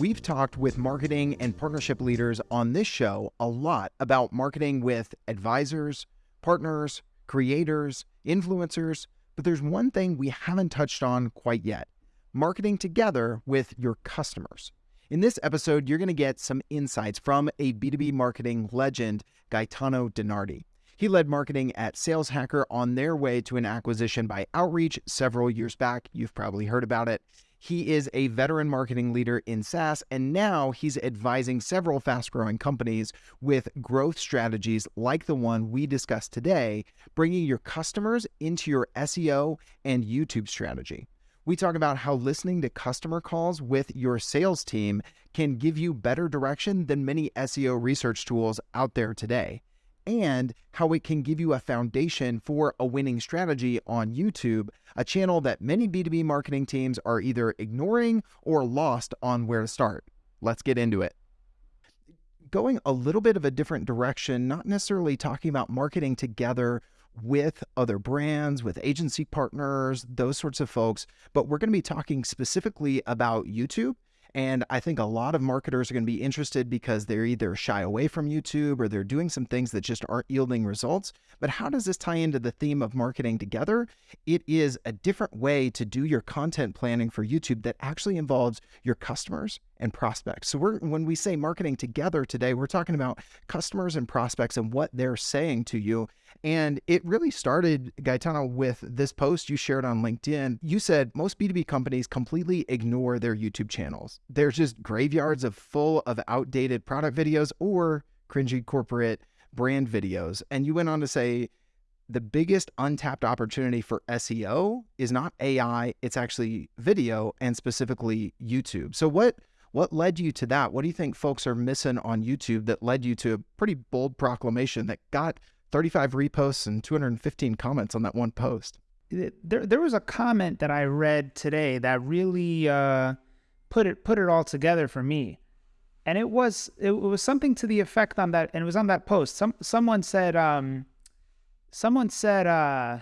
We've talked with marketing and partnership leaders on this show a lot about marketing with advisors, partners, creators, influencers, but there's one thing we haven't touched on quite yet marketing together with your customers. In this episode, you're going to get some insights from a B2B marketing legend, Gaetano DiNardi. He led marketing at Sales Hacker on their way to an acquisition by Outreach several years back. You've probably heard about it. He is a veteran marketing leader in SaaS, and now he's advising several fast growing companies with growth strategies like the one we discussed today, bringing your customers into your SEO and YouTube strategy. We talk about how listening to customer calls with your sales team can give you better direction than many SEO research tools out there today and how it can give you a foundation for a winning strategy on YouTube, a channel that many B2B marketing teams are either ignoring or lost on where to start. Let's get into it. Going a little bit of a different direction, not necessarily talking about marketing together with other brands, with agency partners, those sorts of folks, but we're going to be talking specifically about YouTube and I think a lot of marketers are going to be interested because they're either shy away from YouTube or they're doing some things that just aren't yielding results. But how does this tie into the theme of marketing together? It is a different way to do your content planning for YouTube that actually involves your customers and prospects. So we're when we say marketing together today, we're talking about customers and prospects and what they're saying to you. And it really started, Gaetano, with this post you shared on LinkedIn. You said most B2B companies completely ignore their YouTube channels. They're just graveyards of full of outdated product videos or cringy corporate brand videos. And you went on to say the biggest untapped opportunity for SEO is not AI, it's actually video and specifically YouTube. So what what led you to that? What do you think folks are missing on YouTube that led you to a pretty bold proclamation that got 35 reposts and 215 comments on that one post? There, there was a comment that I read today that really uh, put it put it all together for me, and it was it was something to the effect on that, and it was on that post. Some someone said, um, someone said, uh,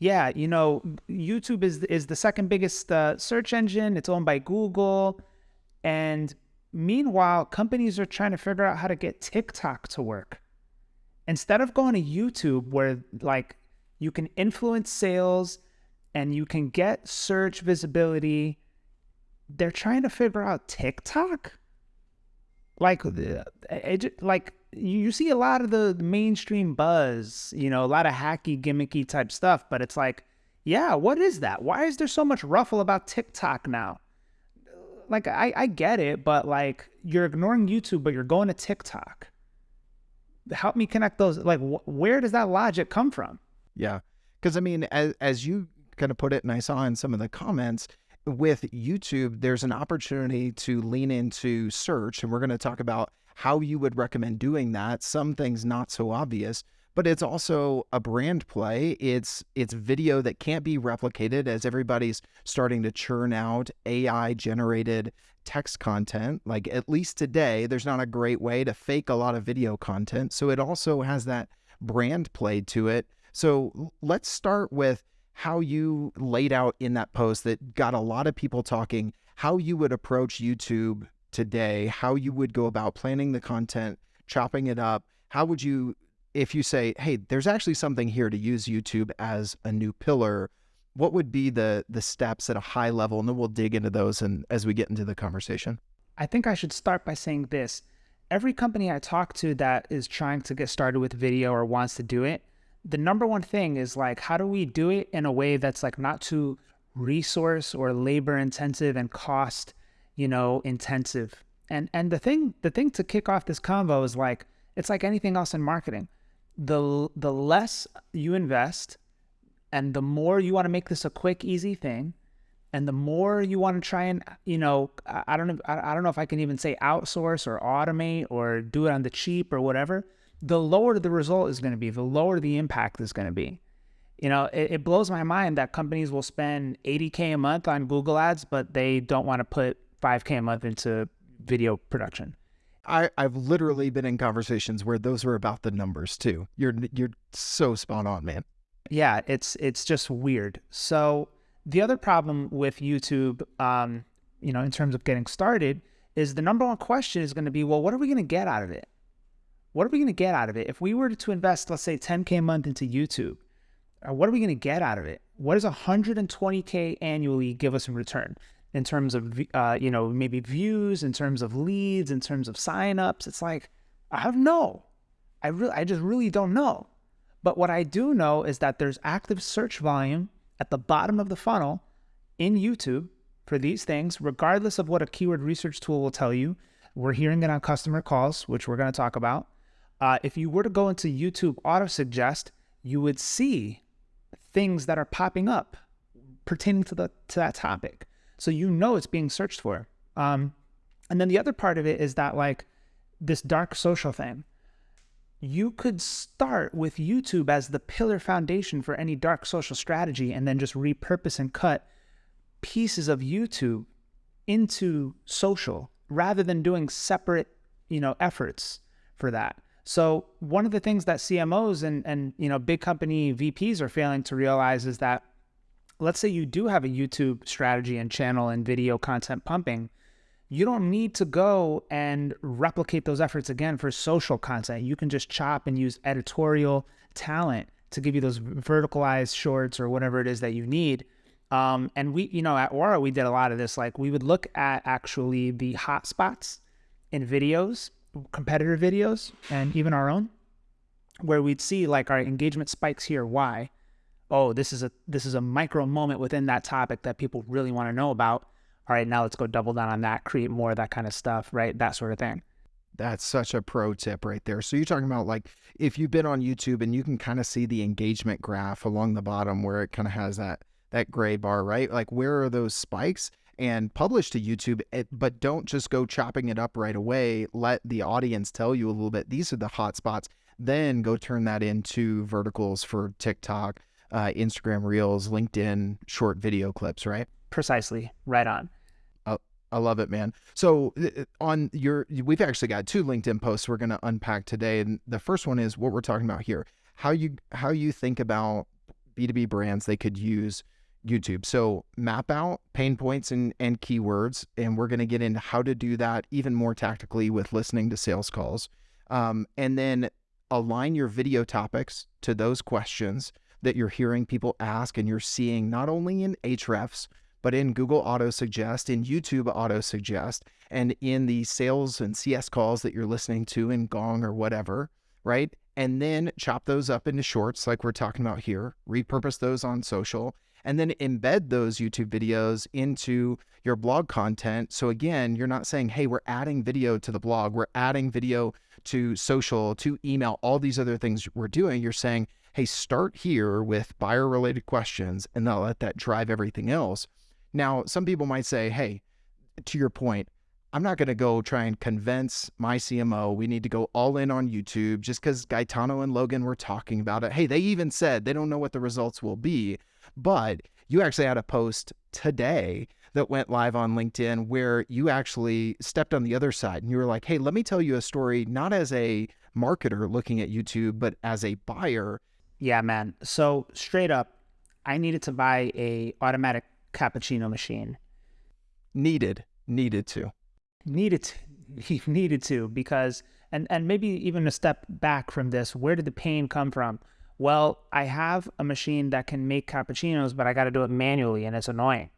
yeah, you know, YouTube is is the second biggest uh, search engine. It's owned by Google and meanwhile, companies are trying to figure out how to get TikTok to work. Instead of going to YouTube, where like you can influence sales and you can get search visibility, they're trying to figure out TikTok. Like, uh, it, like you see a lot of the mainstream buzz, you know, a lot of hacky, gimmicky type stuff, but it's like, yeah, what is that? Why is there so much ruffle about TikTok now? Like I, I get it, but like you're ignoring YouTube, but you're going to TikTok. Help me connect those. Like, wh- where does that logic come from? Yeah, because I mean, as as you kind of put it, and I saw in some of the comments with YouTube, there's an opportunity to lean into search, and we're going to talk about how you would recommend doing that. Some things not so obvious, but it's also a brand play. It's it's video that can't be replicated as everybody's starting to churn out AI generated text content. Like at least today, there's not a great way to fake a lot of video content. So it also has that brand play to it. So let's start with how you laid out in that post that got a lot of people talking, how you would approach YouTube today, how you would go about planning the content, chopping it up. How would you if you say, hey, there's actually something here to use YouTube as a new pillar, what would be the the steps at a high level? And then we'll dig into those and as we get into the conversation. I think I should start by saying this. Every company I talk to that is trying to get started with video or wants to do it, the number one thing is like, how do we do it in a way that's like not too resource or labor intensive and cost, you know, intensive. And and the thing the thing to kick off this convo is like it's like anything else in marketing the the less you invest and the more you want to make this a quick easy thing and the more you want to try and you know i don't know i don't know if i can even say outsource or automate or do it on the cheap or whatever the lower the result is going to be the lower the impact is going to be. You know it, it blows my mind that companies will spend 80k a month on google ads but they don't want to put 5k a month into video production I, I've literally been in conversations where those were about the numbers too. You're you're so spot on, man. Yeah, it's it's just weird. So the other problem with YouTube, um, you know, in terms of getting started, is the number one question is going to be, well, what are we going to get out of it? What are we going to get out of it? If we were to invest, let's say 10K a month into YouTube, uh, what are we going to get out of it? What does 120K annually give us in return? In terms of uh, you know maybe views in terms of leads in terms of signups. It's like i don't know. I really i just really don't know. But what i do know is that there's active search volume at the bottom of the funnel in youtube for these things regardless of what a keyword research tool will tell you. We're hearing it on customer calls which we're going to talk about. Uh, if you were to go into youtube auto suggest you would see things that are popping up pertaining to the to that topic so you know it's being searched for. Um, and then the other part of it is that like this dark social thing. You could start with YouTube as the pillar foundation for any dark social strategy and then just repurpose and cut pieces of YouTube into social rather than doing separate, you know, efforts for that. So one of the things that CMOs and and you know big company VPs are failing to realize is that let's say you do have a YouTube strategy and channel and video content pumping, you don't need to go and replicate those efforts again for social content. You can just chop and use editorial talent to give you those verticalized shorts or whatever it is that you need. Um, and we, you know, at Aura, we did a lot of this. Like we would look at actually the hotspots in videos, competitor videos, and even our own, where we'd see like our engagement spikes here. Why? Oh, this is a this is a micro moment within that topic that people really want to know about. All right, now let's go double down on that, create more of that kind of stuff, right? That sort of thing. That's such a pro tip right there. So you're talking about like if you've been on YouTube and you can kind of see the engagement graph along the bottom where it kind of has that that gray bar, right? Like where are those spikes? And publish to YouTube, eh, but don't just go chopping it up right away. Let the audience tell you a little bit. These are the hot spots. Then go turn that into verticals for TikTok, uh, Instagram Reels, LinkedIn short video clips, right? Precisely, right on. I love it, man. So on your, we've actually got two LinkedIn posts we're going to unpack today, and the first one is what we're talking about here: how you how you think about B two B brands they could use YouTube. So map out pain points and and keywords, and we're going to get into how to do that even more tactically with listening to sales calls, um, and then align your video topics to those questions that you're hearing people ask and you're seeing not only in Ahrefs but in Google Auto Suggest, in YouTube Auto Suggest, and in the sales and CS calls that you're listening to in Gong or whatever, right? And then chop those up into shorts like we're talking about here, repurpose those on social, and then embed those YouTube videos into your blog content. So again, you're not saying, hey, we're adding video to the blog, we're adding video to social, to email, all these other things we're doing. You're saying, hey, start here with buyer related questions and then let that drive everything else. Now, some people might say, hey, to your point, I'm not going to go try and convince my CMO we need to go all in on YouTube just because Gaetano and Logan were talking about it. Hey, they even said they don't know what the results will be. But you actually had a post today that went live on LinkedIn where you actually stepped on the other side and you were like, hey, let me tell you a story, not as a marketer looking at YouTube, but as a buyer yeah, man. So straight up, I needed to buy a automatic cappuccino machine. Needed, needed to. Needed to, needed to because and and maybe even a step back from this, where did the pain come from? Well, I have a machine that can make cappuccinos, but I got to do it manually and it's annoying.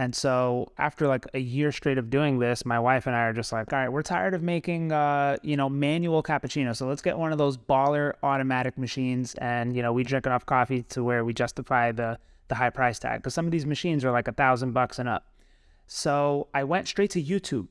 And so after like a year straight of doing this, my wife and I are just like, all right, we're tired of making uh, you know, manual cappuccino. So let's get one of those baller automatic machines and you know, we drink enough coffee to where we justify the the high price tag. Because some of these machines are like a thousand bucks and up. So I went straight to YouTube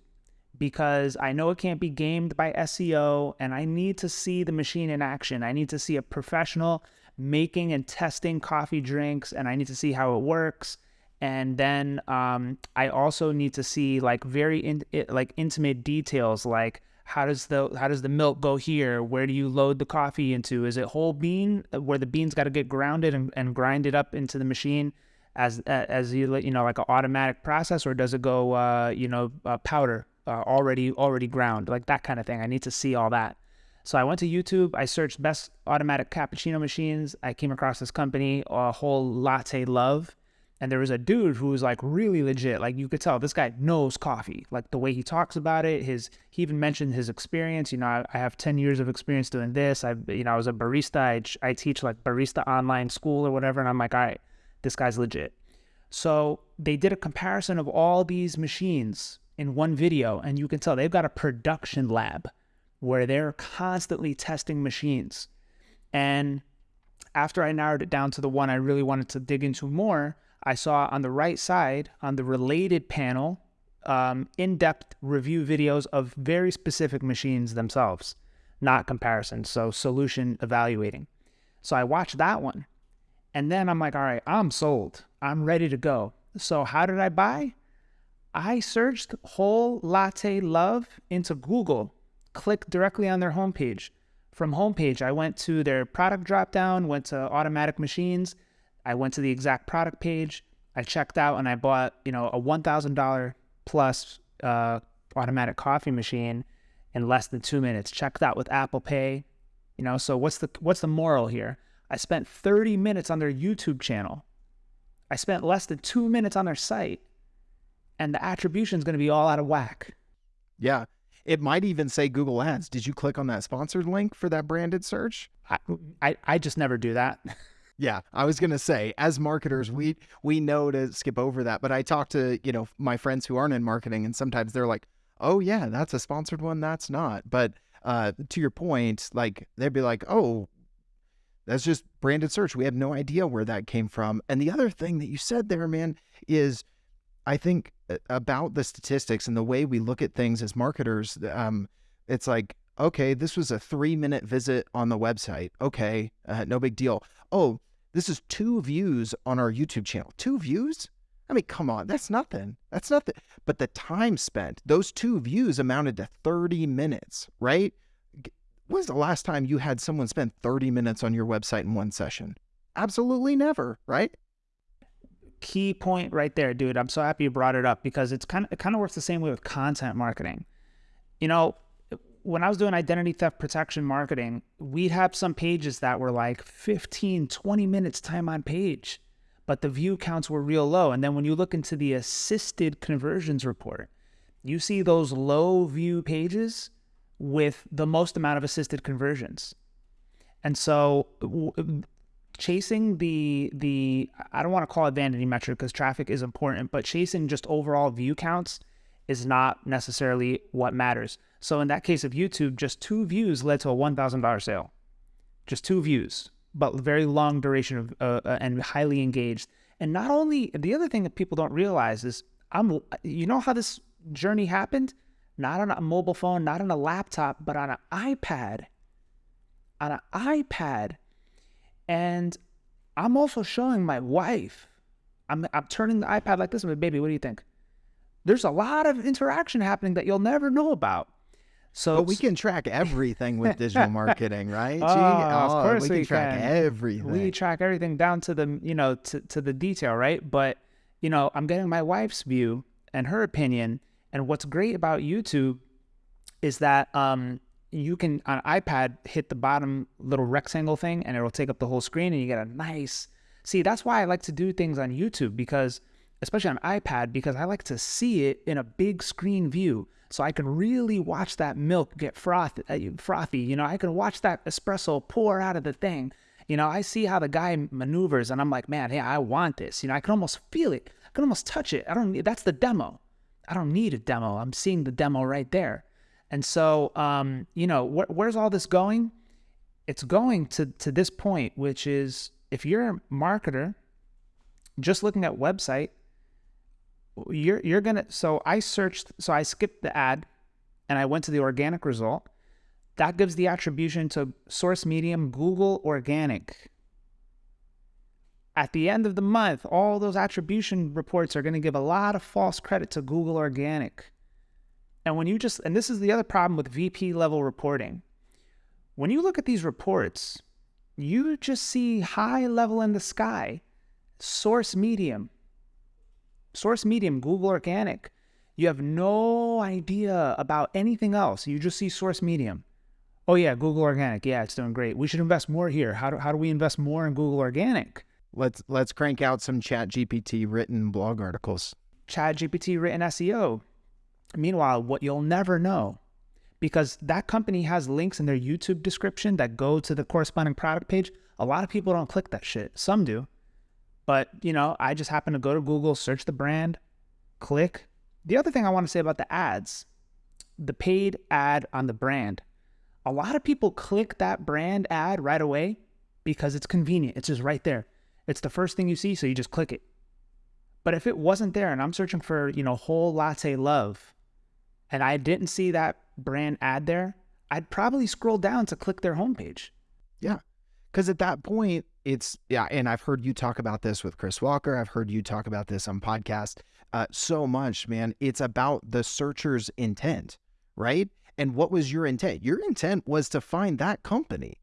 because I know it can't be gamed by SEO and I need to see the machine in action. I need to see a professional making and testing coffee drinks and I need to see how it works and then um, I also need to see like very in, like intimate details like how does the how does the milk go here? Where do you load the coffee into? Is it whole bean uh, where the beans got to get grounded and, and grinded up into the machine as as you you know like an automatic process or does it go uh, you know uh, powder uh, already already ground like that kind of thing? I need to see all that. So I went to YouTube I searched best automatic cappuccino machines. I came across this company a whole latte love And there was a dude who was like really legit. Like you could tell this guy knows coffee. Like the way he talks about it, his he even mentioned his experience. You know, I, I have 10 years of experience doing this. I you know, I was a barista. I, I teach like barista online school or whatever. And I'm like, all right, this guy's legit. So they did a comparison of all these machines in one video, and you can tell they've got a production lab where they're constantly testing machines. And after I narrowed it down to the one I really wanted to dig into more, I saw on the right side, on the related panel, um, in depth review videos of very specific machines themselves, not comparisons. So, solution evaluating. So, I watched that one. And then I'm like, all right, I'm sold. I'm ready to go. So, how did I buy? I searched whole latte love into Google, clicked directly on their homepage. From homepage, I went to their product dropdown, went to automatic machines, I went to the exact product page. I checked out and I bought, you know, a $1,000 plus uh, automatic coffee machine in less than two minutes. Checked out with Apple Pay. You know, so what's the what's the moral here? I spent 30 minutes on their YouTube channel. I spent less than two minutes on their site, and the attribution is going to be all out of whack. Yeah. It might even say Google Ads. Did you click on that sponsored link for that branded search? I, I, I just never do that. Yeah, I was gonna say, as marketers, we we know to skip over that. But I talk to you know my friends who aren't in marketing, and sometimes they're like, "Oh yeah, that's a sponsored one. That's not." But uh, to your point, like they'd be like, "Oh, that's just branded search. We have no idea where that came from." And the other thing that you said there, man, is I think about the statistics and the way we look at things as marketers. Um, it's like, okay, this was a three minute visit on the website. Okay, uh, no big deal. Oh, this is two views on our YouTube channel. Two views? I mean, come on, that's nothing. That's nothing. But the time spent, those two views amounted to 30 minutes, right? When's the last time you had someone spend 30 minutes on your website in one session? Absolutely never, right? Key point right there, dude. I'm so happy you brought it up because it's kind of it kind of works the same way with content marketing. You know, when I was doing identity theft protection marketing, we'd have some pages that were like 15, 20 minutes time on page, but the view counts were real low. And then when you look into the assisted conversions report, you see those low view pages with the most amount of assisted conversions. And so chasing the the I don't want to call it vanity metric because traffic is important, but chasing just overall view counts is not necessarily what matters. So in that case of YouTube, just two views led to a $1,000 sale. Just two views, but very long duration of uh, uh, and highly engaged. And not only the other thing that people don't realize is I'm you know how this journey happened? Not on a mobile phone, not on a laptop, but on an iPad. On an iPad. And I'm also showing my wife. I'm I'm turning the iPad like this. I'm like, baby, what do you think? There's a lot of interaction happening that you'll never know about. So but we can track everything with digital marketing, right? Oh, of oh, course we, we can track can. everything. We track everything down to the you know to, to the detail, right? But you know, I'm getting my wife's view and her opinion. And what's great about YouTube is that um, you can on iPad hit the bottom little rectangle thing, and it'll take up the whole screen, and you get a nice. See, that's why I like to do things on YouTube because, especially on iPad, because I like to see it in a big screen view so I can really watch that milk get froth, uh, frothy. You know, I can watch that espresso pour out of the thing. You know, I see how the guy maneuvers, and I'm like, man, hey, I want this. You know, I can almost feel it. I can almost touch it. I don't. Need, that's the demo. I don't need a demo. I'm seeing the demo right there. And so, um, you know, wh- where's all this going? It's going to to this point, which is if you're a marketer, just looking at website, you're you're gonna so I searched so I skipped the ad and I went to the organic result. That gives the attribution to source medium Google organic. At the end of the month, all those attribution reports are going to give a lot of false credit to Google organic. And when you just and this is the other problem with VP level reporting. When you look at these reports, you just see high level in the sky, source medium, source medium, Google Organic. You have no idea about anything else. You just see source medium. Oh, yeah, Google Organic. Yeah, it's doing great. We should invest more here. How do, how do we invest more in Google Organic? Let's let's crank out some Chat GPT written blog articles. Chat GPT written SEO. Meanwhile, what you'll never know, because that company has links in their YouTube description that go to the corresponding product page. A lot of people don't click that shit. Some do. But, you know, I just happen to go to Google, search the brand, click. The other thing I want to say about the ads, the paid ad on the brand. A lot of people click that brand ad right away because it's convenient. It's just right there. It's the first thing you see, so you just click it. But if it wasn't there and I'm searching for, you know, whole latte love and I didn't see that brand ad there, I'd probably scroll down to click their homepage. Yeah. Because at that point, it's, yeah. And I've heard you talk about this with Chris Walker. I've heard you talk about this on podcast uh, so much, man. It's about the searcher's intent, right? And what was your intent? Your intent was to find that company.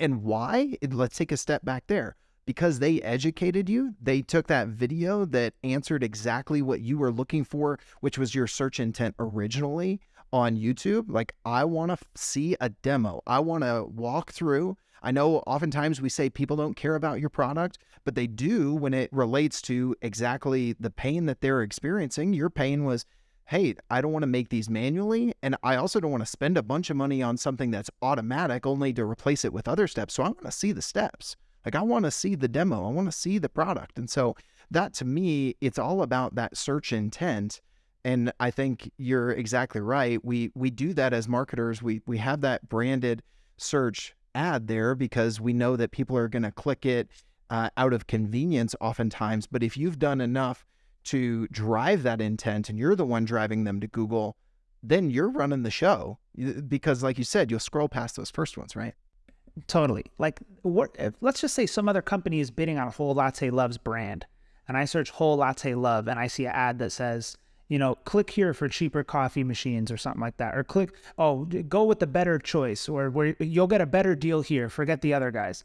And why? Let's take a step back there. Because they educated you, they took that video that answered exactly what you were looking for, which was your search intent originally on YouTube. Like, I want to see a demo. I want to walk through. I know oftentimes we say people don't care about your product, but they do when it relates to exactly the pain that they're experiencing. Your pain was, hey, I don't want to make these manually. And I also don't want to spend a bunch of money on something that's automatic only to replace it with other steps. So I want to see the steps. Like, I want to see the demo, I want to see the product. And so that to me, it's all about that search intent and I think you're exactly right. We we do that as marketers. We we have that branded search ad there because we know that people are going to click it uh, out of convenience oftentimes. But if you've done enough to drive that intent and you're the one driving them to Google, then you're running the show because, like you said, you'll scroll past those first ones, right? Totally. Like, what? Let's just say some other company is bidding on a Whole Latte Love's brand, and I search Whole Latte Love, and I see an ad that says you know, click here for cheaper coffee machines or something like that. Or click, oh, go with the better choice or where you'll get a better deal here. Forget the other guys.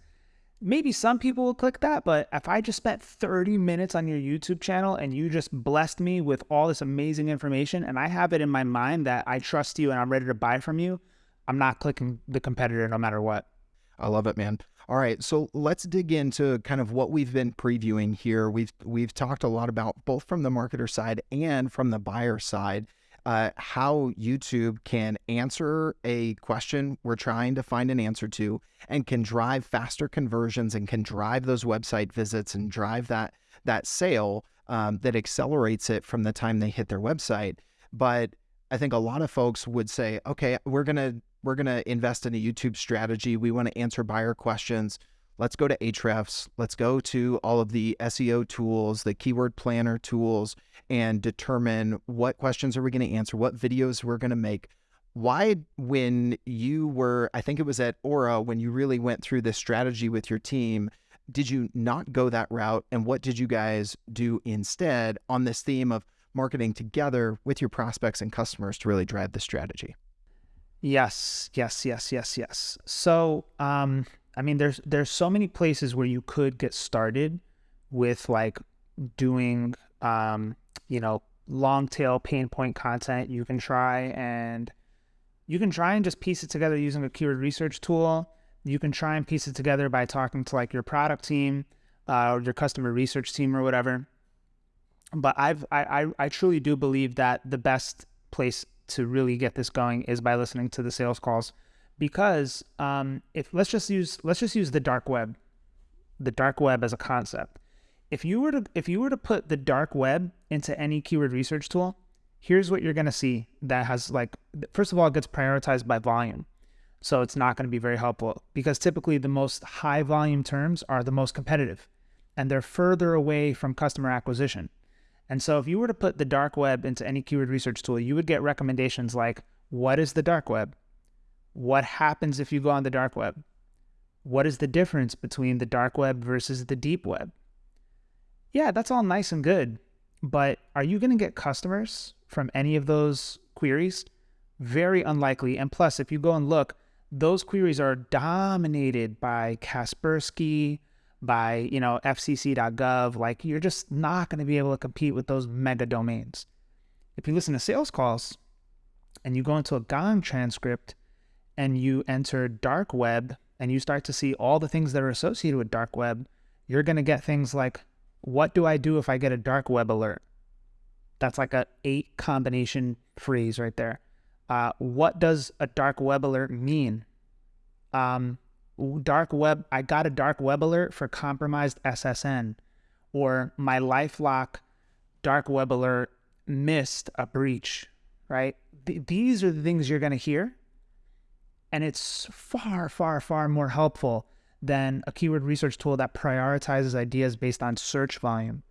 Maybe some people will click that, but if I just spent 30 minutes on your YouTube channel and you just blessed me with all this amazing information and I have it in my mind that I trust you and I'm ready to buy from you, I'm not clicking the competitor no matter what. I love it, man. All right, so let's dig into kind of what we've been previewing here. We've we've talked a lot about both from the marketer side and from the buyer side. Uh, how YouTube can answer a question we're trying to find an answer to and can drive faster conversions and can drive those website visits and drive that that sale um, that accelerates it from the time they hit their website. But I think a lot of folks would say, okay, we're gonna we're going to invest in a YouTube strategy. We want to answer buyer questions. Let's go to Ahrefs. Let's go to all of the SEO tools, the keyword planner tools, and determine what questions are we going to answer, what videos we're going to make. Why, when you were, I think it was at Aura, when you really went through this strategy with your team, did you not go that route? And what did you guys do instead on this theme of marketing together with your prospects and customers to really drive the strategy? Yes, yes, yes, yes, yes. So, um, I mean, there's there's so many places where you could get started with like doing, um, you know, long tail pain point content. You can try and you can try and just piece it together using a keyword research tool. You can try and piece it together by talking to like your product team uh, or your customer research team or whatever. But I've I, I, I truly do believe that the best place to really get this going is by listening to the sales calls. Because um, if let's just use let's just use the dark web the dark web as a concept. If you were to if you were to put the dark web into any keyword research tool here's what you're going to see that has like first of all it gets prioritized by volume. So it's not going to be very helpful because typically the most high volume terms are the most competitive and they're further away from customer acquisition and so if you were to put the dark web into any keyword research tool, you would get recommendations like what is the dark web? What happens if you go on the dark web? What is the difference between the dark web versus the deep web? Yeah, that's all nice and good, but are you going to get customers from any of those queries? Very unlikely. And plus, if you go and look, those queries are dominated by Kaspersky, by, you know, fcc.gov, like you're just not going to be able to compete with those mega domains. If you listen to sales calls and you go into a Gong transcript and you enter dark web and you start to see all the things that are associated with dark web, you're going to get things like, what do I do if I get a dark web alert? That's like a eight combination phrase right there. Uh, what does a dark web alert mean? Um, dark web, I got a dark web alert for compromised SSN, or my LifeLock dark web alert missed a breach, right? Th- these are the things you're going to hear. And it's far, far, far more helpful than a keyword research tool that prioritizes ideas based on search volume.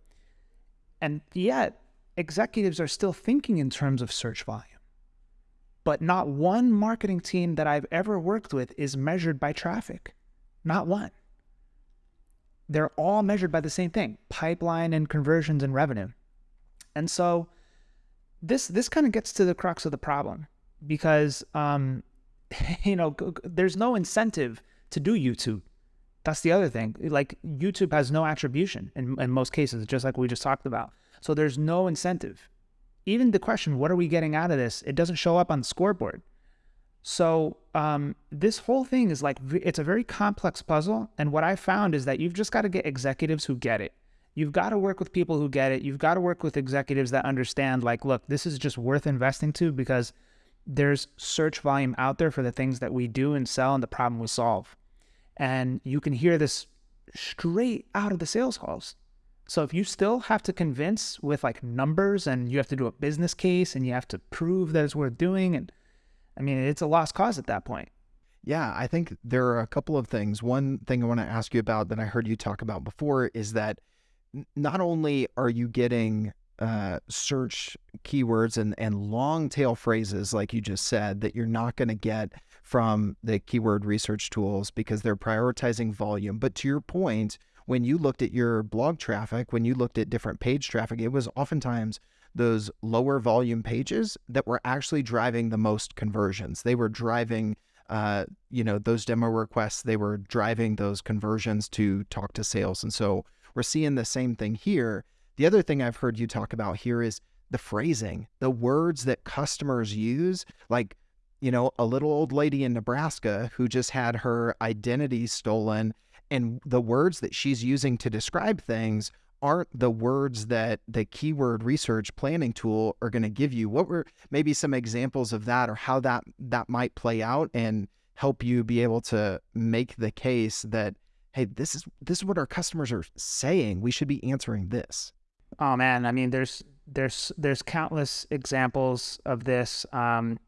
And yet, executives are still thinking in terms of search volume. But not one marketing team that I've ever worked with is measured by traffic. Not one. They're all measured by the same thing pipeline and conversions and revenue. And so this this kind of gets to the crux of the problem because um, you know there's no incentive to do YouTube. That's the other thing. Like YouTube has no attribution in, in most cases, just like we just talked about. So there's no incentive. Even the question, what are we getting out of this? It doesn't show up on the scoreboard. So um, this whole thing is like it's a very complex puzzle. And what I found is that you've just got to get executives who get it. You've got to work with people who get it. You've got to work with executives that understand, like, look, this is just worth investing to because there's search volume out there for the things that we do and sell and the problem we solve. And you can hear this straight out of the sales calls. So if you still have to convince with like numbers and you have to do a business case and you have to prove that it's worth doing, and I mean, it's a lost cause at that point. Yeah, I think there are a couple of things. One thing I want to ask you about that I heard you talk about before is that not only are you getting uh, search keywords and, and long tail phrases, like you just said, that you're not going to get from the keyword research tools because they're prioritizing volume. But to your point, when you looked at your blog traffic, when you looked at different page traffic, it was oftentimes those lower volume pages that were actually driving the most conversions. They were driving, uh, you know, those demo requests. They were driving those conversions to talk to sales. And so we're seeing the same thing here. The other thing I've heard you talk about here is the phrasing, the words that customers use, like, you know, a little old lady in Nebraska who just had her identity stolen and the words that she's using to describe things aren't the words that the keyword research planning tool are going to give you. What were maybe some examples of that or how that that might play out and help you be able to make the case that hey this is this is what our customers are saying. We should be answering this. Oh man. I mean there's there's there's countless examples of this. Um,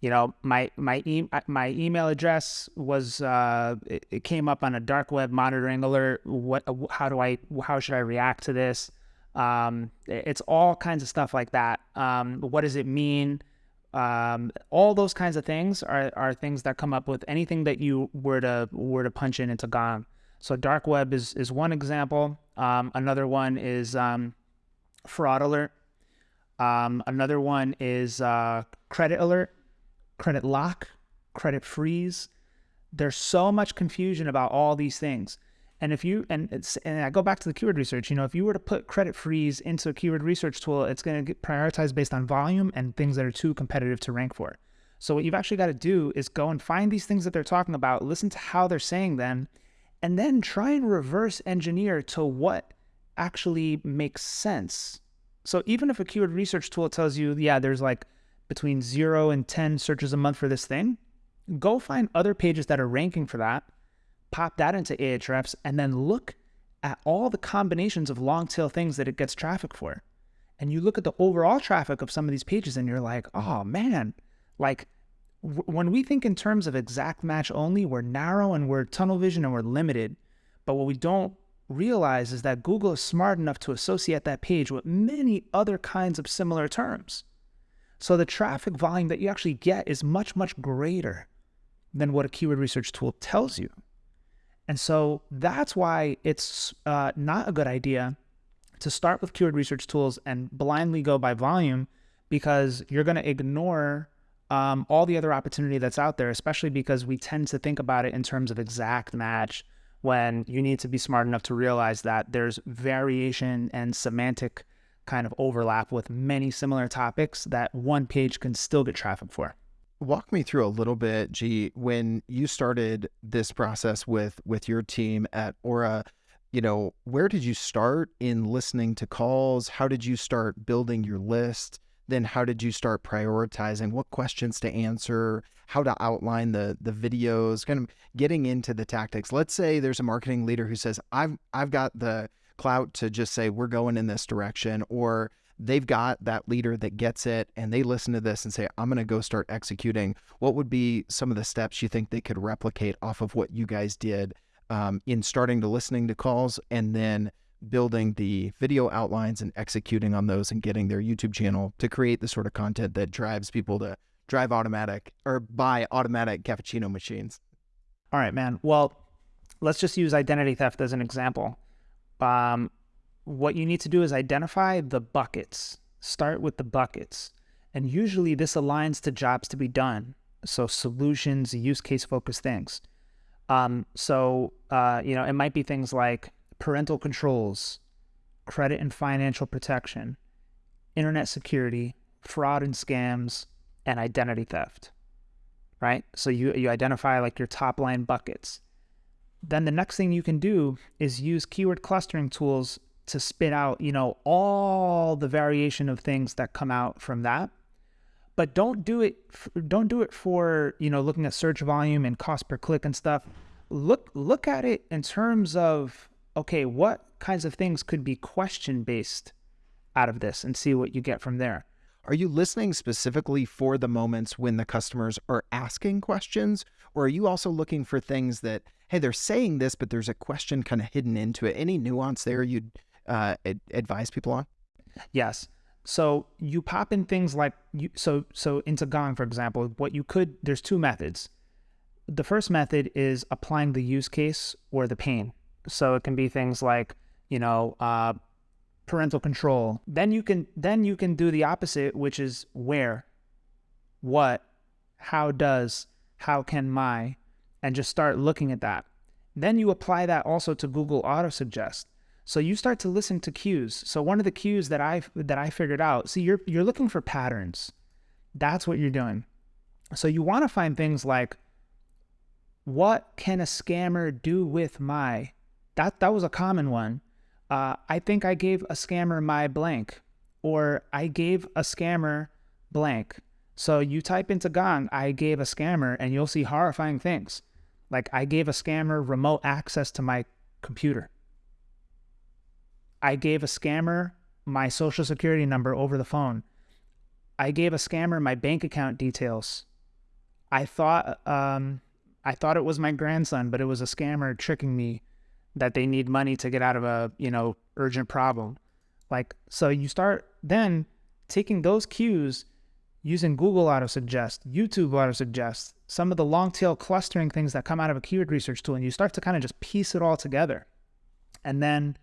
you know my my e- my email address was uh, it, it, came up on a dark web monitoring alert. What how do i how should i react to this? Um, it's all kinds of stuff like that. Um, what does it mean? Um, all those kinds of things are, are things that come up with anything that you were to were to punch in into gong. So dark web is is one example. Um, another one is um, fraud alert. Um, another one is uh, credit alert credit lock, credit freeze. There's so much confusion about all these things. And if you and it's and I go back to the keyword research, you know, if you were to put credit freeze into a keyword research tool, it's going to get prioritized based on volume and things that are too competitive to rank for. So what you've actually got to do is go and find these things that they're talking about, listen to how they're saying them, and then try and reverse engineer to what actually makes sense. So even if a keyword research tool tells you, yeah, there's like between zero and 10 searches a month for this thing, go find other pages that are ranking for that, pop that into Ahrefs, and then look at all the combinations of long tail things that it gets traffic for. And you look at the overall traffic of some of these pages and you're like, oh man, like when we think in terms of exact match only, we're narrow and we're tunnel vision and we're limited. But what we don't realize is that Google is smart enough to associate that page with many other kinds of similar terms. So the traffic volume that you actually get is much, much greater than what a keyword research tool tells you. And so that's why it's uh, not a good idea to start with keyword research tools and blindly go by volume because you're going to ignore um, all the other opportunity that's out there, especially because we tend to think about it in terms of exact match when you need to be smart enough to realize that there's variation and semantic kind of overlap with many similar topics that one page can still get traffic for. Walk me through a little bit, G, when you started this process with with your team at Aura, you know, where did you start in listening to calls? How did you start building your list? Then how did you start prioritizing what questions to answer, how to outline the the videos, kind of getting into the tactics. Let's say there's a marketing leader who says, I've I've got the clout to just say we're going in this direction, or they've got that leader that gets it and they listen to this and say, I'm going to go start executing. What would be some of the steps you think they could replicate off of what you guys did um, in starting to listening to calls and then building the video outlines and executing on those and getting their YouTube channel to create the sort of content that drives people to drive automatic or buy automatic cappuccino machines? All right, man. Well, let's just use identity theft as an example. Um, what you need to do is identify the buckets. Start with the buckets. And usually this aligns to jobs to be done. So solutions, use case focused things. Um, so, uh, you know, it might be things like parental controls, credit and financial protection, internet security, fraud and scams, and identity theft. Right? So you, you identify like your top line buckets. Then the next thing you can do is use keyword clustering tools to spit out, you know, all the variation of things that come out from that. But don't do it don't do it for, you know, looking at search volume and cost per click and stuff. Look look at it in terms of okay, what kinds of things could be question based out of this and see what you get from there. Are you listening specifically for the moments when the customers are asking questions? Or are you also looking for things that, hey, they're saying this, but there's a question kind of hidden into it? Any nuance there you'd uh, ad- advise people on? Yes. So you pop in things like you so so into Gong, for example, what you could there's two methods. The first method is applying the use case or the pain. So it can be things like, you know, uh, parental control. Then you can then you can do the opposite, which is where, what, how does, how can my, and just start looking at that. Then you apply that also to Google Auto Suggest. So you start to listen to cues. So one of the cues that I that I figured out, see you're you're looking for patterns. That's what you're doing. So you want to find things like what can a scammer do with my that that was a common one. Uh, I think I gave a scammer my blank, or I gave a scammer blank. So you type into Gong, I gave a scammer, and you'll see horrifying things. Like I gave a scammer remote access to my computer. I gave a scammer my social security number over the phone. I gave a scammer my bank account details. I thought um, I thought it was my grandson, but it was a scammer tricking me that they need money to get out of a you know urgent problem. Like so, you start then taking those cues using Google Auto Suggest, YouTube Auto Suggest, some of the long tail clustering things that come out of a keyword research tool, and you start to kind of just piece it all together, and then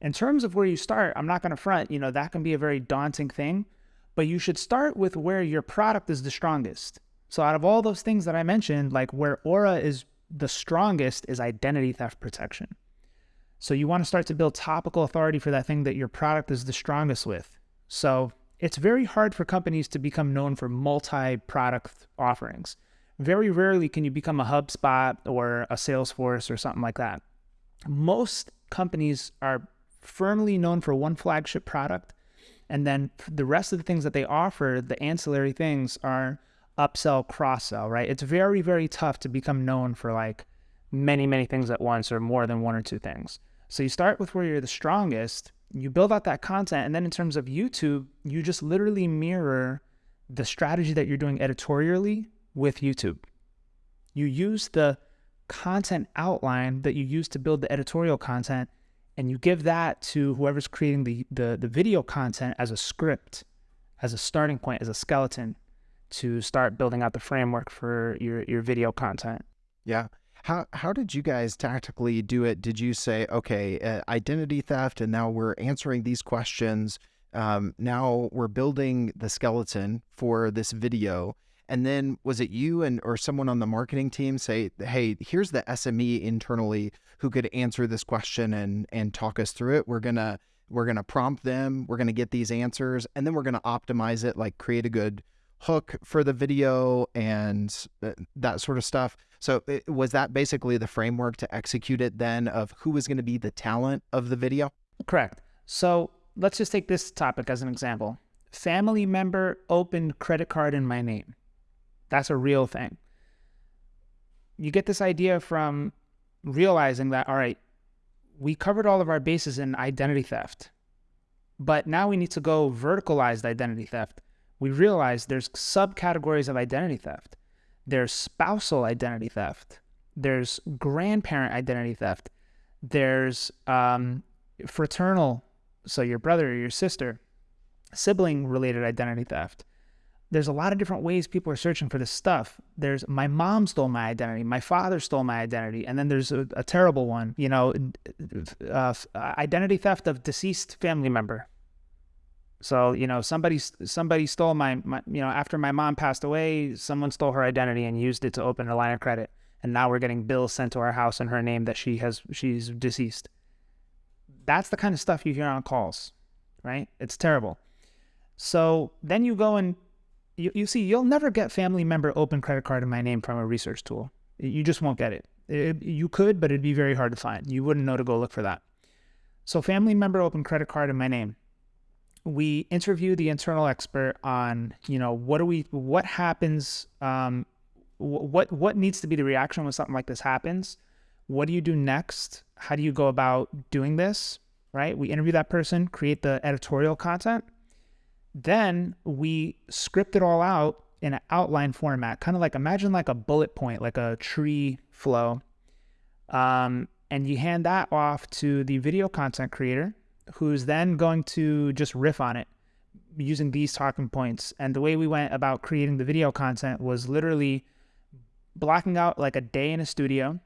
in terms of where you start, I'm not going to front, you know, that can be a very daunting thing, but you should start with where your product is the strongest. So out of all those things that I mentioned, like where Aura is the strongest is identity theft protection. So you want to start to build topical authority for that thing that your product is the strongest with. So it's very hard for companies to become known for multi-product offerings. Very rarely can you become a HubSpot or a Salesforce or something like that. Most companies are firmly known for one flagship product. And then the rest of the things that they offer, the ancillary things, are upsell, cross sell, right? It's very, very tough to become known for like many, many things at once or more than one or two things. So you start with where you're the strongest, you build out that content. And then in terms of YouTube, you just literally mirror the strategy that you're doing editorially with YouTube. You use the content outline that you use to build the editorial content and you give that to whoever's creating the, the, the video content as a script, as a starting point, as a skeleton to start building out the framework for your, your video content. Yeah. How, how did you guys tactically do it? Did you say, okay, uh, identity theft, and now we're answering these questions. Um, now we're building the skeleton for this video. And then was it you and or someone on the marketing team say, "Hey, here's the SME internally who could answer this question and and talk us through it. We're to we're to prompt them, we're to get these answers, and then we're to optimize it like create a good hook for the video and uh, that sort of stuff. So it, was that basically the framework to execute it then of who was going to be the talent of the video? Correct. So let's just take this topic as an example. Family member opened credit card in my name. That's a real thing. You get this idea from realizing that, all right, we covered all of our bases in identity theft, but now we need to go verticalized identity theft. We realize there's subcategories of identity theft. There's spousal identity theft. There's grandparent identity theft. There's um, fraternal, so your brother or your sister, sibling related identity theft there's a lot of different ways people are searching for this stuff. There's my mom stole my identity, my father stole my identity, and then there's a, a terrible one, you know, uh, identity theft of deceased family member. So you know, somebody somebody stole my, my, you know, after my mom passed away, someone stole her identity and used it to open a line of credit, and now we're getting bills sent to our house in her name that she has she's deceased. That's the kind of stuff you hear on calls, right? It's terrible. So then you go and you, you see, you'll never get family member open credit card in my name from a research tool. You just won't get it. it. You could, but it'd be very hard to find. You wouldn't know to go look for that. So, family member open credit card in my name. We interview the internal expert on, you know, what do we, what happens, um, what what needs to be the reaction when something like this happens. What do you do next? How do you go about doing this? Right? We interview that person, create the editorial content, then we script it all out in an outline format, kind of like imagine like a bullet point, like a tree flow. Um, and you hand that off to the video content creator, who's then going to just riff on it using these talking points. And the way we went about creating the video content was literally blocking out like a day in a studio,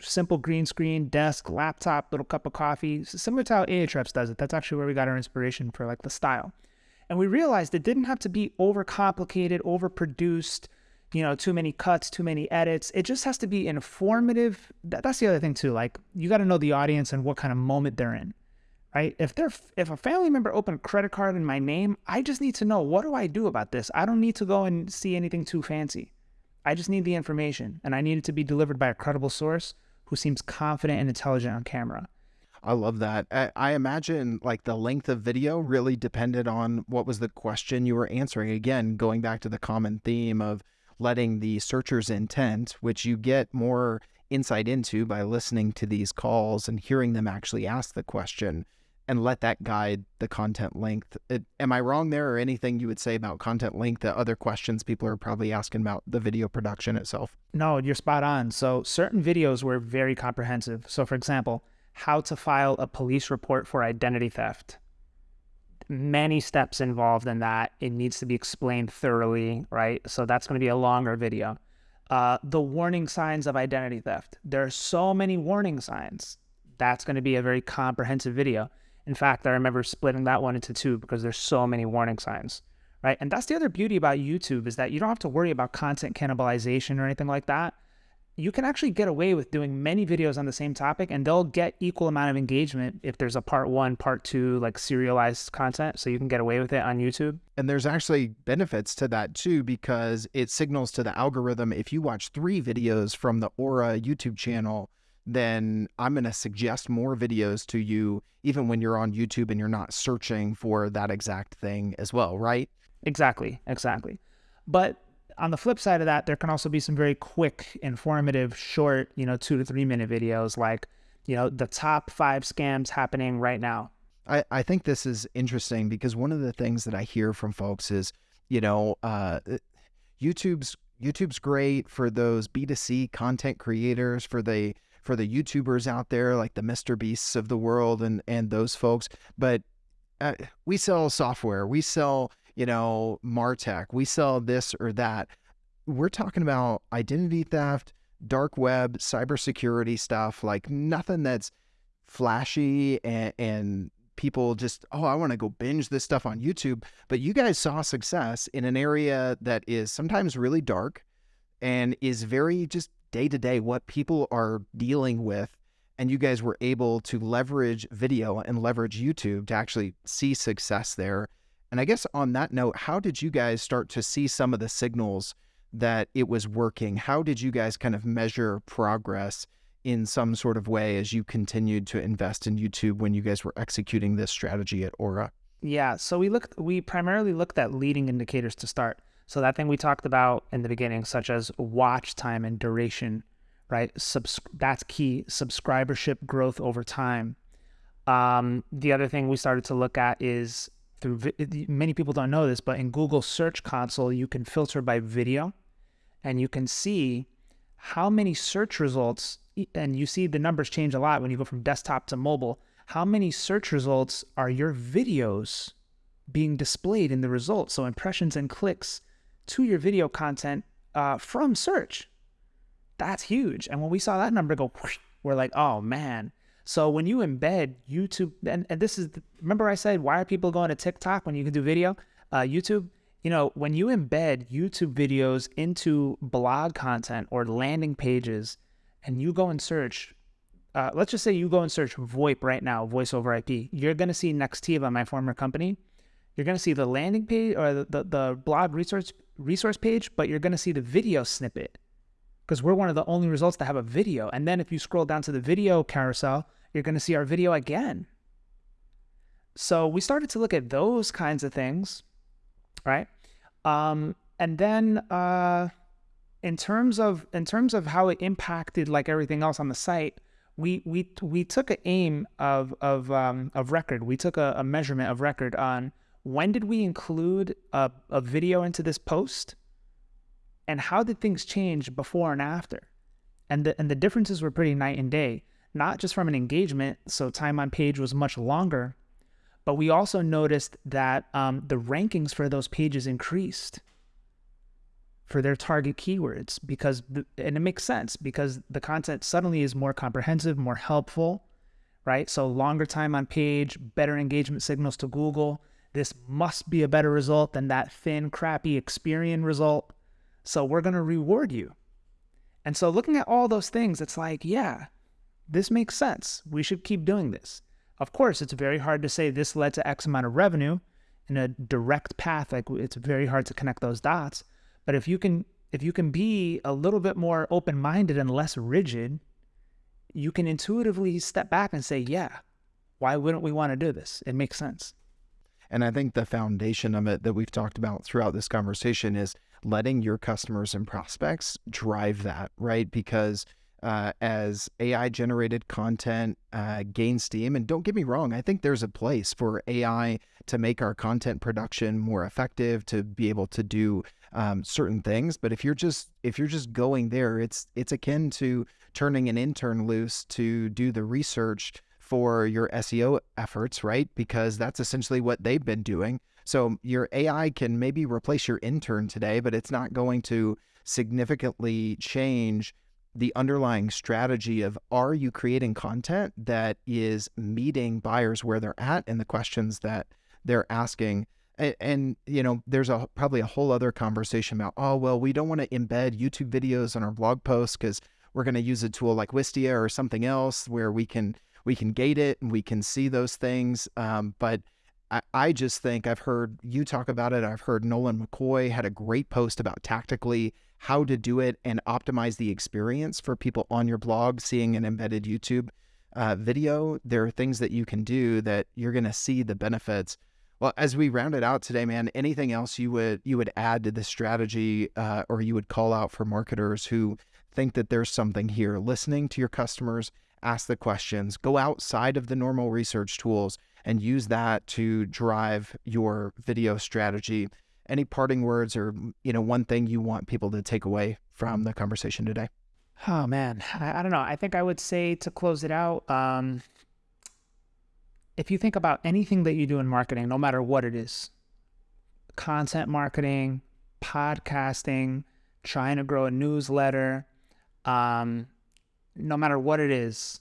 simple green screen, desk, laptop, little cup of coffee, similar to how Ahrefs does it. That's actually where we got our inspiration for like the style. And we realized it didn't have to be overcomplicated, overproduced, you know, too many cuts, too many edits. It just has to be informative. That's the other thing too. Like you got to know the audience and what kind of moment they're in, right? If they're if a family member opened a credit card in my name, I just need to know what do I do about this. I don't need to go and see anything too fancy. I just need the information, and I need it to be delivered by a credible source who seems confident and intelligent on camera. I love that. I, I, imagine like the length of video really depended on what was the question you were answering. Again, going back to the common theme of letting the searcher's intent, which you get more insight into by listening to these calls and hearing them actually ask the question and let that guide the content length. It, am I wrong there or anything you would say about content length that other questions people are probably asking about the video production itself? No, you're spot on. So certain videos were very comprehensive. So for example, how to file a police report for identity theft. Many steps involved in that. It needs to be explained thoroughly, right? So that's going to be a longer video. Uh, the warning signs of identity theft. There are so many warning signs. That's going to be a very comprehensive video. In fact, I remember splitting that one into two because there's so many warning signs, right? And that's the other beauty about YouTube is that you don't have to worry about content cannibalization or anything like that you can actually get away with doing many videos on the same topic and they'll get equal amount of engagement if there's a part one, part two, like serialized content. So you can get away with it on YouTube. And there's actually benefits to that too, because it signals to the algorithm if you watch three videos from the Aura YouTube channel, then I'm going to suggest more videos to you, even when you're on YouTube and you're not searching for that exact thing as well, right? Exactly. Exactly. But on the flip side of that, there can also be some very quick, informative, short, you know, two to three minute videos like, you know, the top five scams happening right now. I, I think this is interesting because one of the things that I hear from folks is, you know, uh, YouTube's YouTube's great for those B2C content creators, for the for the YouTubers out there like the Mr. Beasts of the world and and those folks. But uh, we sell software, we sell you know, Martech, we sell this or that. We're talking about identity theft, dark web, cybersecurity stuff, like nothing that's flashy and, and people just, oh, I want to go binge this stuff on YouTube. But you guys saw success in an area that is sometimes really dark and is very just day to day what people are dealing with. And you guys were able to leverage video and leverage YouTube to actually see success there And I guess on that note, how did you guys start to see some of the signals that it was working? How did you guys kind of measure progress in some sort of way as you continued to invest in YouTube when you guys were executing this strategy at Aura? Yeah, so we looked we primarily looked at leading indicators to start. So that thing we talked about in the beginning such as watch time and duration, right? Subs- that's key. Subscribership growth over time. Um, the other thing we started to look at is through vi- many people don't know this, but in Google Search Console, you can filter by video and you can see how many search results, and you see the numbers change a lot when you go from desktop to mobile. How many search results are your videos being displayed in the results? So, impressions and clicks to your video content uh, from search. That's huge. And when we saw that number go, we're like, oh man, so when you embed YouTube, and, and this is, remember I said, why are people going to TikTok when you can do video? Uh, YouTube, you know, when you embed YouTube videos into blog content or landing pages and you go and search, uh, let's just say you go and search VoIP right now, voice over IP, you're going to see Nextiva, my former company. You're going to see the landing page or the, the, the blog resource, resource page, but you're going to see the video snippet because we're one of the only results that have a video. And then if you scroll down to the video carousel, you're going to see our video again. So we started to look at those kinds of things, right? Um, and then uh, in terms of in terms of how it impacted like everything else on the site, we we we took an aim of of um, of record. We took a, a measurement of record on when did we include a, a video into this post, and how did things change before and after, and the and the differences were pretty night and day not just from an engagement, so time on page was much longer, but we also noticed that um, the rankings for those pages increased for their target keywords because, and it makes sense because the content suddenly is more comprehensive, more helpful, right? So longer time on page, better engagement signals to Google. This must be a better result than that thin, crappy Experian result. So we're going to reward you. And so looking at all those things, it's like, yeah, this makes sense. We should keep doing this. Of course, it's very hard to say this led to X amount of revenue in a direct path. Like it's very hard to connect those dots. But if you can, if you can be a little bit more open-minded and less rigid, you can intuitively step back and say, yeah, why wouldn't we want to do this? It makes sense. And I think the foundation of it that we've talked about throughout this conversation is letting your customers and prospects drive that, right? Because uh, as AI generated content uh, gains steam. And don't get me wrong, I think there's a place for AI to make our content production more effective, to be able to do um, certain things. But if you're just if you're just going there, it's it's akin to turning an intern loose to do the research for your SEO efforts, right? Because that's essentially what they've been doing. So your AI can maybe replace your intern today, but it's not going to significantly change the underlying strategy of are you creating content that is meeting buyers where they're at and the questions that they're asking and, and, you know there's a probably a whole other conversation about oh well we don't want to embed youtube videos on our blog posts because we're going to use a tool like wistia or something else where we can we can gate it and we can see those things um, but I, I just think I've heard you talk about it. I've heard Nolan McCoy had a great post about tactically how to do it and optimize the experience for people on your blog seeing an embedded YouTube uh, video. There are things that you can do that you're going to see the benefits. Well, as we round it out today, man, anything else you would you would add to this strategy, uh, or you would call out for marketers who think that there's something here? Listening to your customers, ask the questions, go outside of the normal research tools, and use that to drive your video strategy. Any parting words or you know one thing you want people to take away from the conversation today? Oh man. I, I don't know. I think i would say to close it out um, if you think about anything that you do in marketing no matter what it is content marketing podcasting trying to grow a newsletter um, no matter what it is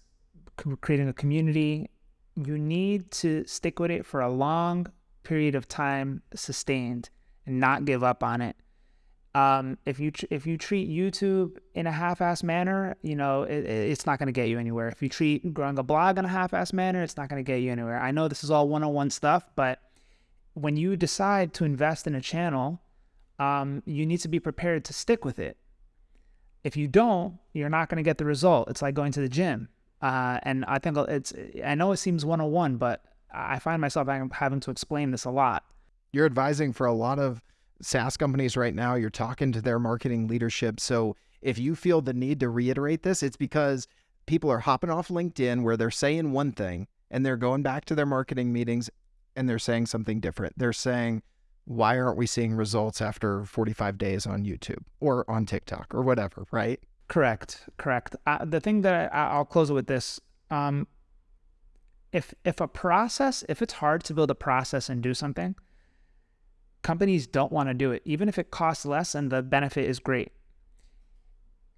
creating a community you need to stick with it for a long period of time sustained and not give up on it. Um, if you if you treat YouTube in a half-ass manner, you know it, it's not going to get you anywhere. If you treat growing a blog in a half-ass manner, it's not going to get you anywhere. I know this is all one-on-one stuff, but when you decide to invest in a channel, um, you need to be prepared to stick with it. If you don't, you're not going to get the result. It's like going to the gym. Uh, and I think it's, I know it seems 101, but I find myself having to explain this a lot. You're advising for a lot of SaaS companies right now. You're talking to their marketing leadership. So if you feel the need to reiterate this, it's because people are hopping off LinkedIn where they're saying one thing and they're going back to their marketing meetings and they're saying something different. They're saying, why aren't we seeing results after 45 days on YouTube or on TikTok or whatever, right? Correct, correct. Uh, the thing that I, will close with this: um, if if a process, if it's hard to build a process and do something, companies don't want to do it, even if it costs less and the benefit is great.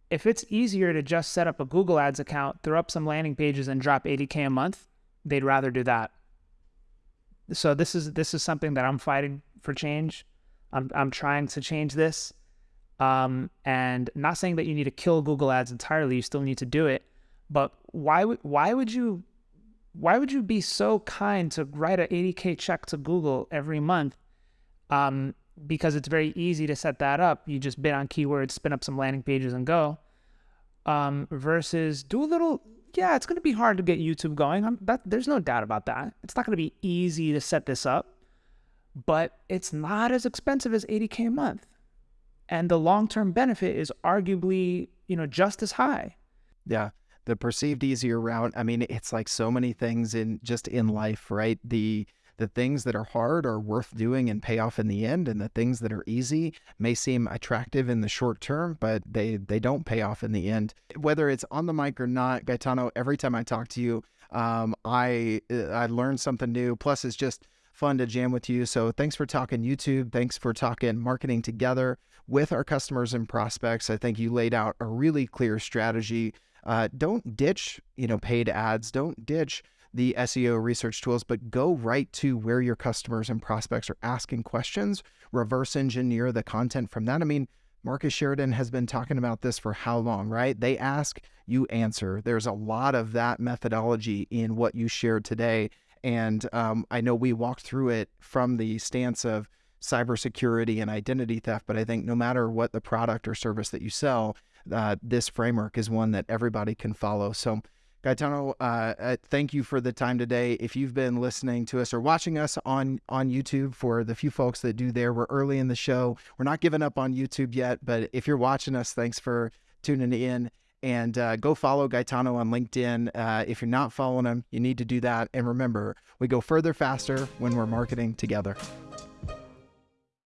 If it's easier to just set up a Google Ads account, throw up some landing pages, and drop 80k a month, they'd rather do that. So this is this is something that I'm fighting for change. I'm I'm trying to change this. Um, and not saying that you need to kill Google Ads entirely. You still need to do it. But why would why would you why would you be so kind to write a 80k check to Google every month? Um, because it's very easy to set that up. You just bid on keywords, spin up some landing pages, and go. Um, versus do a little. Yeah, it's going to be hard to get YouTube going. That, there's no doubt about that. It's not going to be easy to set this up, but it's not as expensive as 80k a month, and the long-term benefit is arguably, you know, just as high. Yeah, the perceived easier route. I mean, it's like so many things in just in life, right? The the things that are hard are worth doing and pay off in the end and the things that are easy may seem attractive in the short term but they they don't pay off in the end whether it's on the mic or not gaetano every time i talk to you um, i i learn something new plus it's just fun to jam with you so thanks for talking youtube thanks for talking marketing together with our customers and prospects i think you laid out a really clear strategy uh, don't ditch you know paid ads don't ditch the SEO research tools, but go right to where your customers and prospects are asking questions, reverse engineer the content from that. I mean, Marcus Sheridan has been talking about this for how long, right? They ask, you answer. There's a lot of that methodology in what you shared today. And um, I know we walked through it from the stance of cybersecurity and identity theft, but I think no matter what the product or service that you sell, uh, this framework is one that everybody can follow. So Gaetano, uh, uh, thank you for the time today. If you've been listening to us or watching us on on YouTube, for the few folks that do there, we're early in the show. We're not giving up on YouTube yet, but if you're watching us, thanks for tuning in. And uh, go follow Gaetano on LinkedIn. Uh, if you're not following him, you need to do that. And remember, we go further faster when we're marketing together.